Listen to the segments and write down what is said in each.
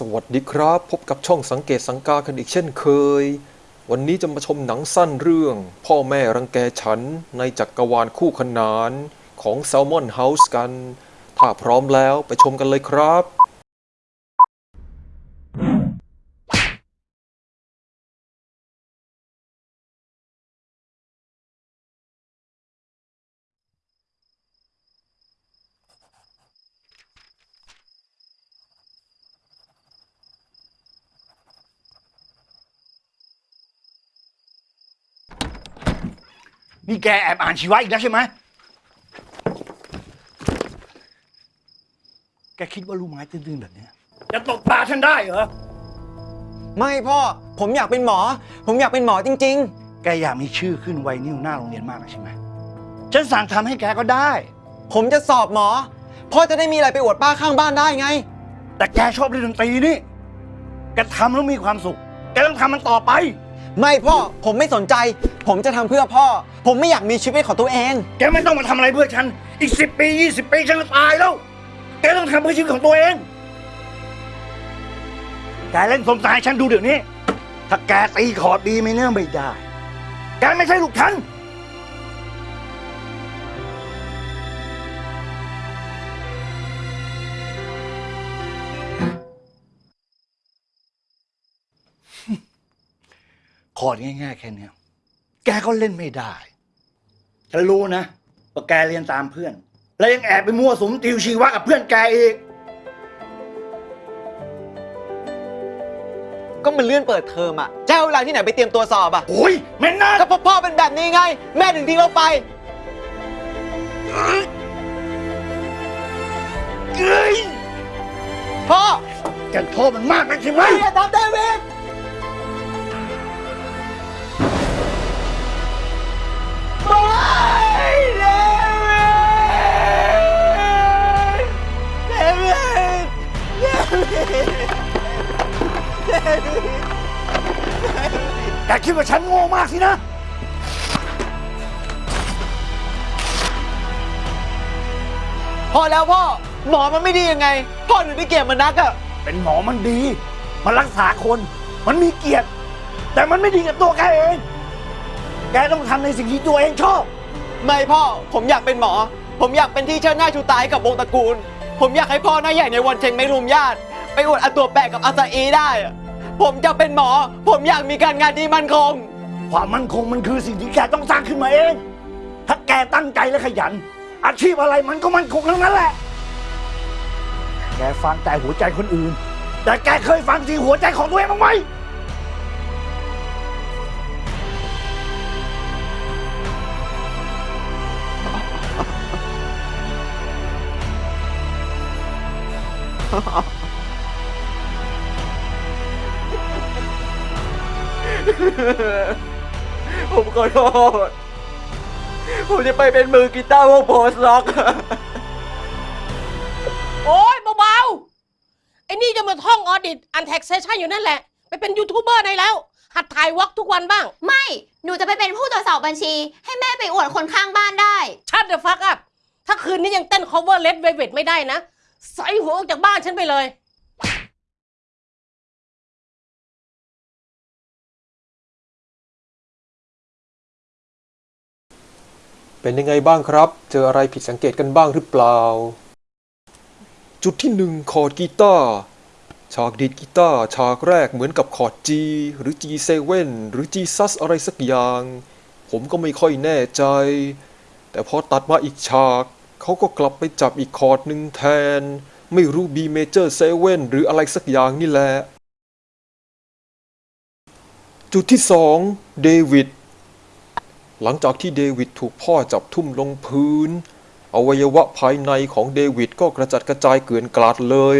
สวัสดีครับ พบกับช่องสังเกตสังกากันอีกเช่นเคย วันนี้จะมาชมหนังสั้นเรื่อง พ่อแม่รังแกฉันในจักกรวาลคู่ขนานของ s ซ l m o n House กัน ถ้าพร้อมแล้วไปชมกันเลยครับ นี่แกแอบอ่านชีวะอีกแล้วใช่ไหม แกคิดว่าลูกไม้ตื้นๆแบบเนี้ยจะตกตาฉันได้เหรอ ไม่พ่อ ผมอยากเป็นหมอ ผมอยากเป็นหมอจริง แกอยากมีชื่อขึ้นไวนิ้วหน้าโรงเรียนมากนะใช่ไหม ฉันสั่งทำให้แกก็ได้ ๆ ผมจะสอบหมอ พ่อจะได้มีอะไรไปอวดป้าข้างบ้านได้ไง แต่แกชอบเล่นดนตรีนี่ แกทำแล้วมีความสุข แกต้องทำมันต่อไป ไม่พ่อผมไม่สนใจ ผมจะทำเพื่อพ่อ ผมไม่อยากมีชีวิตของตัวเอง แกไม่ต้องมาทำอะไรเพื่อฉัน อีกสิบปียี่สิบปีฉันก็ตายแล้ว แกต้องทำเพื่อชีวิตของตัวเอง แกเล่นสมสายฉันดูเดี๋ยวนี้ ถ้าแกตีขอดดีไม่เนื่องไม่ได้ แกไม่ใช่ลูกฉัน คอร์ดง่าย ๆ แค่เนี้ยแกก็เล่นไม่ได้ฉันรู้นะว่าแกเรียนตามเพื่อน แล้วยังแอบไปมั่วสุมติวชีวะกับเพื่อนแกอีก ก็มันเลื่อนเปิดเทอมอะจะเอาเวลาที่ไหนไปเตรียมตัวสอบอะ โอ้ยแม่นนะก็เพราะพ่อเป็นแบบนี้ไง แม่ถึงทิ้งเราไป เอ้ยพ่อแกโทษมันมากนะใช่ไหม อย่าทำเดวิด แกคิดว่าฉันโง่มากสินะ พอแล้วพ่อ หมอมันไม่ดียังไง พ่อถึงได้เกลียดมันนักอะเป็นหมอมันดี มันรักษาคน มันมีเกียรติ แต่มันไม่ดีกับตัวแกเอง แกต้องทำในสิ่งที่ตัวเองชอบ ไม่พ่อ ผมอยากเป็นหมอ ผมอยากเป็นที่เชิดหน้าชูตาให้กับวงตระกูล ผมอยากให้พ่อหน้าใหญ่ในวันเชงไม่รุมญาติ ไปอวดอาตัวแปะกับอาซาอีได้อะผมจะเป็นหมอ ผมอยากมีการงานที่มั่นคง ความมั่นคงมันคือสิ่งที่แกต้องสร้างขึ้นมาเอง ถ้าแกตั้งใจและขยัน อาชีพอะไรมันก็มั่นคงทั้งนั้นแหละ แกฟังแต่หัวใจคนอื่น แต่แกเคยฟังเสียงหัวใจของตัวเองบ้างไหม ผมขอโทษ ผมจะไปเป็นมือกีตาร์วง post-rock โอ้ยเบาๆ ไอ้นี่จะมาท่อง audit and taxation อยู่นั่นแหละ ไปเป็นยูทูบเบอร์ได้แล้ว หัดถ่าย vlog ทุกวันบ้าง ไม่ หนูจะไปเป็นผู้ตรวจสอบบัญชี ให้แม่ไปอวดคนข้างบ้านได้ shut the fuck up ถ้าคืนนี้ยังเต้น cover Red Velvet ไม่ได้นะ ไสหัวออกจากบ้านฉันไปเลยเป็นยังไงบ้างครับ เจออะไรผิดสังเกตกันบ้างหรือเปล่า จุดที่หนึ่งคอร์ดกีตาร์ ฉากดีดกีตาร์ฉากแรกเหมือนกับคอร์ด G หรือ G7 หรือ G sus อะไรสักอย่าง ผมก็ไม่ค่อยแน่ใจ แต่พอตัดมาอีกฉาก เขาก็กลับไปจับอีกคอร์ดหนึ่งแทน ไม่รู้ B major 7 หรืออะไรสักอย่างนี่แหละ จุดที่สองเดวิดหลังจากที่เดวิดถูกพ่อจับทุ่มลงพื้น อวัยวะภายในของเดวิดก็กระจัดกระจายเกลื่อนกลาดเลย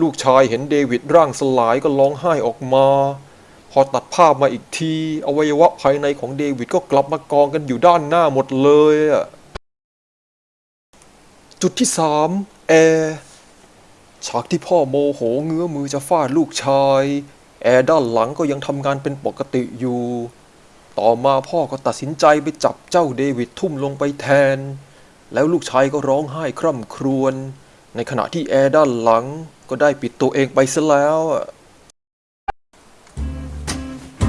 ลูกชายเห็นเดวิดร่างสลายก็ร้องไห้ออกมา พอตัดภาพมาอีกที อวัยวะภายในของเดวิดก็กลับมากองกันอยู่ด้านหน้าหมดเลยอะ จุดที่สามแอร์ฉากที่พ่อโมโหเงื้อมือจะฟาดลูกชาย แอร์ด้านหลังก็ยังทำงานเป็นปกติอยู่ ต่อมาพ่อก็ตัดสินใจไปจับเจ้าเดวิดทุ่มลงไปแทน แล้วลูกชายก็ร้องไห้คร่ำครวญในขณะที่แอร์ด้านหลังก็ได้ปิดตัวเองไปซะแล้ว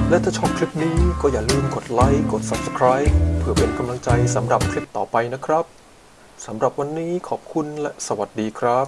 และถ้าชอบคลิปนี้ก็อย่าลืมกดไลค์ กด Subscribe เพื่อเป็นกำลังใจสำหรับคลิปต่อไปนะครับ สำหรับวันนี้ขอบคุณและสวัสดีครับ